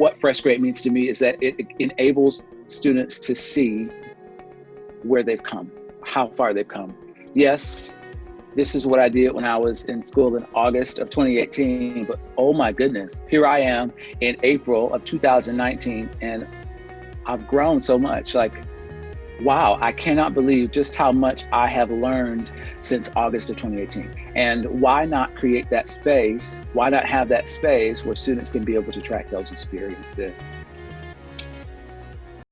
what FreshGrade means to me is that it, enables students to see where they've come, how far they've come. Yes, this is what I did when I was in school in August of 2018, but oh my goodness, here I am in April of 2019, and I've grown so much. Like, wow, I cannot believe just how much I have learned since August of 2018. And why not create that space? Why not have that space where students can be able to track those experiences?